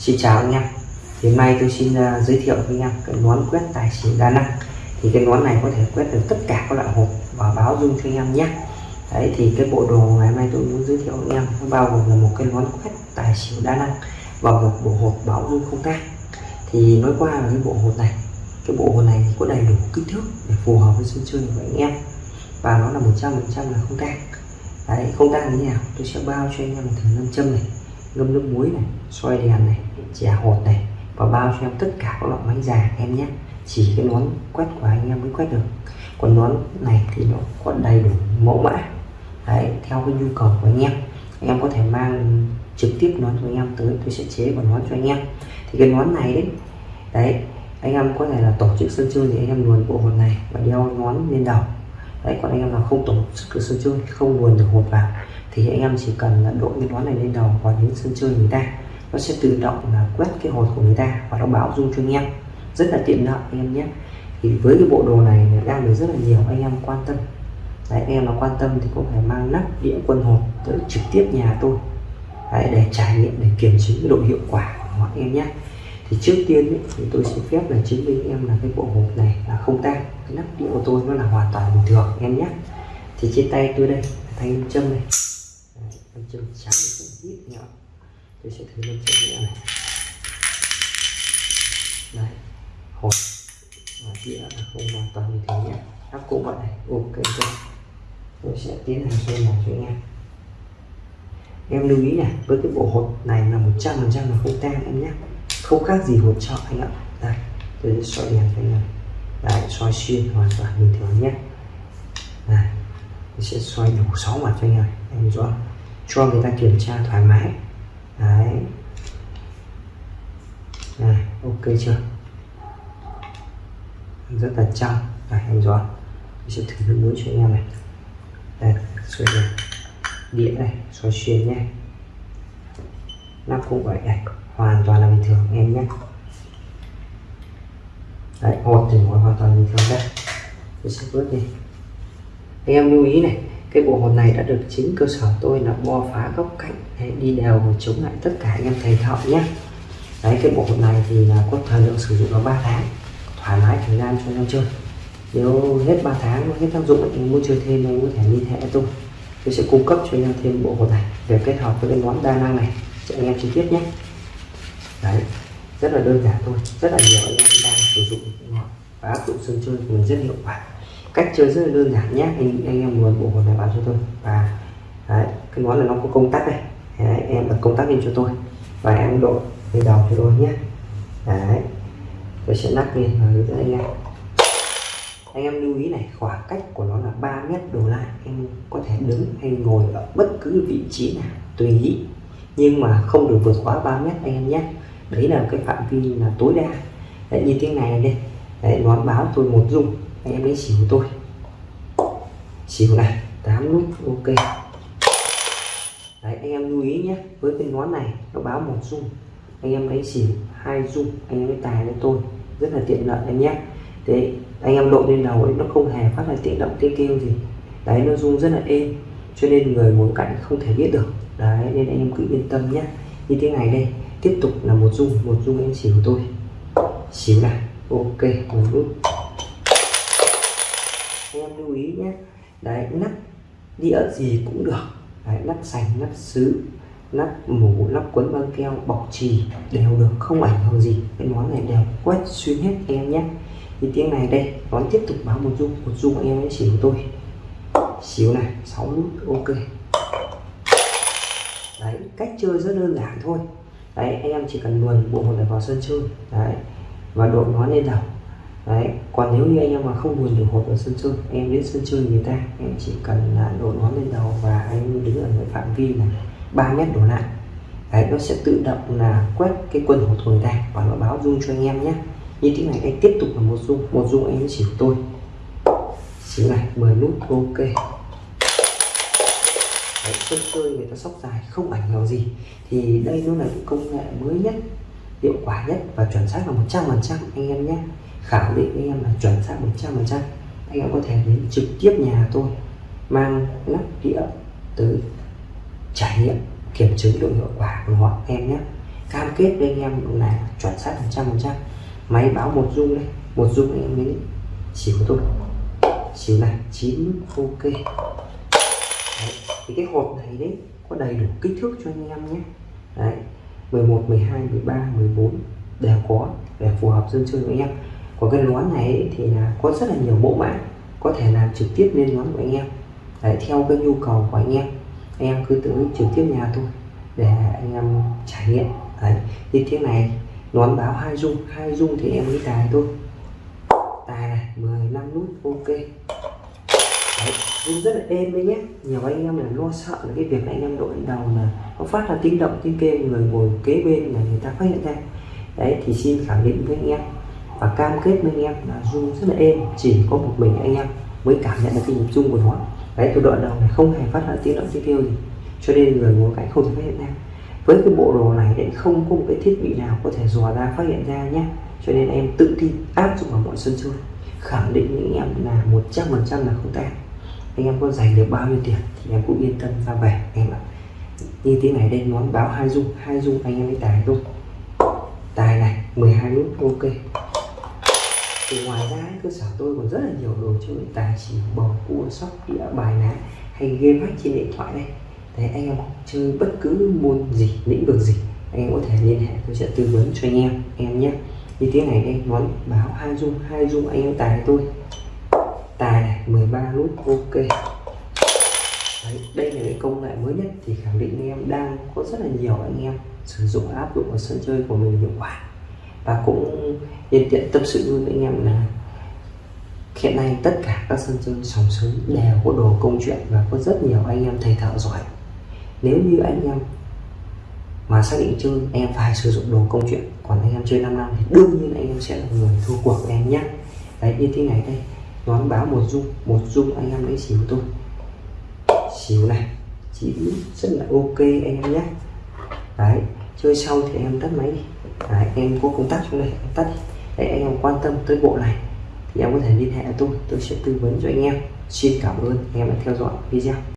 Xin chào anh em. Hiện nay tôi xin uh, giới thiệu với anh em cái nón quét tài xỉu đa năng. Thì cái nón này có thể quét được tất cả các loại hộp và báo dung cho anh em nhé. Đấy thì cái bộ đồ ngày hôm nay tôi muốn giới thiệu với anh em nó bao gồm là một cái nón quét tài xỉu đa năng và một bộ hộp báo dung không tang. Thì nói qua là cái bộ hộp này cái bộ hộp này thì có đầy đủ kích thước để phù hợp với sân chơi của anh em. Và nó là 100% là không tang. Đấy không tang như nào tôi sẽ bao cho anh em một thử nam châm này ngâm nước muối này xoay đèn này, chè hột này và bao cho em tất cả các loại máy già em nhé. Chỉ cái nón quét của anh em mới quét được. Còn nón này thì nó có đầy đủ mẫu mã. Đấy, theo cái nhu cầu của anh em. Em có thể mang trực tiếp nón cho anh em tới, tôi sẽ chế và nón cho anh em. Thì cái nón này đấy đấy, anh em có thể là tổ chức sân chơi thì anh em luồn bộ hột này và đeo nón lên đầu. Đấy, còn anh em là không tổ chức sân chơi, không luồn được hột vào thì anh em chỉ cần là đội cái nón này lên đầu và đến sân chơi người ta nó sẽ tự động là quét cái hột của người ta và nó báo dung cho anh em. Rất là tiện lợi anh em nhé. Thì với cái bộ đồ này đang được rất là nhiều anh em quan tâm. Đấy, anh em mà quan tâm thì có thể mang nắp đĩa quân hột tới trực tiếp nhà tôi. Đấy, để trải nghiệm để kiểm chứng cái độ hiệu quả của anh em nhé. Thì trước tiên ấy, thì tôi xin phép là chứng minh em là cái bộ hộp này là không tan cái nắp đĩa của tôi nó là hoàn toàn bình thường em nhé. Thì trên tay tôi đây thanh châm này nam châm trắng cũng ít nhỏ tôi sẽ thử nam châm nhẹ này. Đây. Hột. và đĩa là không hoàn toàn như thế nhé. Nắp cũng vậy này. Ok chưa tôi sẽ tiến hành xoay một cho em em lưu ý này với cái bộ hộp này là 100 phần trăm là không tan em nhé. Không khác gì hộp chợ anh ạ. Đây, tôi sẽ xoay đèn cho anh em đấy xoay xuyên hoàn toàn bình thường nhé. Này tôi sẽ xoay đủ 6 mặt cho anh em em rõ cho người ta kiểm tra thoải mái. Đấy. Này, ok chưa? Rất là trong này, em rõ mình sẽ thử nước muối cho anh em này. Đây xoay này. Đĩa này xoay xuyên nhé. Nắp cũng vậy này. Hoàn toàn là bình thường, em nhé. Đấy, hột thì hoàn toàn bình thường đây. Mình sẽ vớt đi. Anh em lưu ý này cái bộ hồn này đã được chính cơ sở tôi là bo phá góc cạnh đấy, đi đều và chống lại tất cả anh em thầy thợ nhé. Đấy cái bộ hồn này thì là có thời lượng sử dụng là 3 tháng thoải mái thời gian cho anh em chơi. Nếu hết 3 tháng hết tác dụng anh muốn chơi thêm anh có thể liên hệ tôi. Tôi sẽ cung cấp cho anh em thêm bộ hồn này để kết hợp với cái món đa năng này cho anh em chi tiết nhé. Đấy rất là đơn giản thôi rất là nhiều anh em đang sử dụng và áp dụng sân chơi của mình rất hiệu quả cách chơi rất là đơn giản nhé. Anh anh em muốn bộ hồn này vào cho tôi. Và đấy, cái món là nó có công tắc đây đấy, em bật công tắc lên cho tôi. Và em độ lên đầu cho tôi nhé. Đấy tôi sẽ lắc lên và hướng dẫn anh em. Anh em lưu ý này khoảng cách của nó là 3 mét đổ lại. Em có thể đứng hay ngồi ở bất cứ vị trí nào tùy ý. Nhưng mà không được vượt quá 3 mét anh em nhé. Đấy là cái phạm vi là tối đa. Đấy, như thế này đây. Đấy, nó báo tôi một dung anh em lấy xỉu tôi. Xỉu này 8 nút, ok. Đấy, anh em lưu ý nhé, với cái nón này, nó báo một dung. Anh em lấy xỉu hai dung, anh em lấy tài lên tôi rất là tiện lợi anh nhé. Thế, anh em độ lên đầu ấy, nó không hề phát ra tiếng động, tiếng kêu gì. Đấy, nó rung rất là êm, cho nên người muốn cạnh không thể biết được. Đấy, nên anh em cứ yên tâm nhé. Như thế này đây, tiếp tục là một dung một dung em xỉu tôi. Xỉu này, ok, một nút em lưu ý nhé. Đấy nắp đĩa gì cũng được. Đấy, nắp sành nắp sứ nắp mũ nắp quấn băng keo bọc trì đều được không ảnh hưởng gì. Cái món này đều quét xuyên hết em nhé. Thì tiếng này đây món tiếp tục báo một dung một dung em ấy xỉu tôi xíu này 6 nút ok. Đấy cách chơi rất đơn giản thôi. Đấy em chỉ cần luồn bộ hột này vào sân chơi. Đấy và đội nó lên đầu đấy còn nếu như anh em mà không buồn được hột ở sân chơi em đến sân chơi người ta em chỉ cần là đổ nó lên đầu và anh đứng ở cái phạm vi là 3 mét đổ lại. Đấy nó sẽ tự động là quét cái quần hộp của người ta và nó báo dung cho anh em nhé. Như thế này anh tiếp tục là một dung một dung anh chỉ tôi. Xíu này 10 nút ok. Đấy, sân chơi người ta sóc dài không ảnh hưởng gì. Thì đây nó là công nghệ mới nhất hiệu quả nhất và chuẩn xác là 100 phần trăm anh em nhé khẳng định với em là chuẩn xác 100 phần trăm. Anh em có thể đến trực tiếp nhà tôi, mang nắp đĩa tới trải nghiệm, kiểm chứng độ hiệu quả của họ. Em nhé. Cam kết với anh em là chuẩn xác 100 phần trăm. Máy báo một dung đây. Một dung anh em mới xỉu tôi xỉu này chín, ok. Đấy. thì cái hộp này đấy có đầy đủ kích thước cho anh em nhé. Đấy 11 12 13 14 đều có để phù hợp dân chơi với anh em của cái nón này thì là có rất là nhiều mẫu mã có thể làm trực tiếp lên nón của anh em. Để theo cái nhu cầu của anh em. Anh em cứ tới trực tiếp nhà tôi để anh em trải nghiệm. Đấy như thế này nón báo hai dung hai dung thì em mới tài thôi. Tài này 15 nút ok. Đấy, rung rất là êm đấy nhé nhiều anh em là lo sợ là cái việc anh em đội đầu là có phát ra tiếng động tiếng kêu người ngồi kế bên là người ta phát hiện ra. Đấy thì xin khẳng định với anh em và cam kết với anh em là rung rất là êm, chỉ có một mình anh em mới cảm nhận được cái nhịp rung của nó. Đấy tôi đoạn đầu này không hề phát ra tiếng động tiếng kêu gì. Cho nên người ngồi cạnh không thể phát hiện ra. Với cái bộ đồ này thì không có một cái thiết bị nào có thể dò ra, phát hiện ra nhé cho nên em tự tin áp dụng vào mọi sân chơi. Khẳng định những anh em là 100 phần trăm là không tan anh em có dành được bao nhiêu tiền thì em cũng yên tâm ra về. Em ạ. Như thế này đây nón báo hai dung. Hai dung anh em mới tài luôn tài này 12 nút, ok thì ngoài ra cơ sở tôi còn rất là nhiều đồ chơi tài xỉu bầu cua sóc đĩa bài ná hay game hack trên điện thoại đây. Thế anh em chơi bất cứ môn gì lĩnh vực gì anh em có thể liên hệ tôi sẽ tư vấn cho anh em anh em nhé. Như thế này đây nói báo hai dung hai dung anh em tài tôi. Tài này 13 nút ok. Đấy, đây là cái công nghệ mới nhất thì khẳng định anh em đang có rất là nhiều anh em sử dụng áp dụng vào sân chơi của mình hiệu quả và cũng nhân tiện tâm sự luôn với anh em là hiện nay tất cả các sân chơi sòng sới đều có đồ công chuyện và có rất nhiều anh em thầy thợ giỏi. Nếu như anh em mà xác định chơi, em phải sử dụng đồ công chuyện. Còn anh em chơi 5 năm thì đương nhiên anh em sẽ là người thua cuộc em nhé. Đấy, như thế này đây. Nón báo một dung một dung anh em lấy xỉu tôi xỉu này. Chỉ rất là ok anh em nhé. Đấy chơi xong thì em tắt máy đi. Đấy, em có công tắc trong đây em tắt đi. Để anh em quan tâm tới bộ này thì em có thể liên hệ tôi. Tôi sẽ tư vấn cho anh em. Xin cảm ơn anh em đã theo dõi video.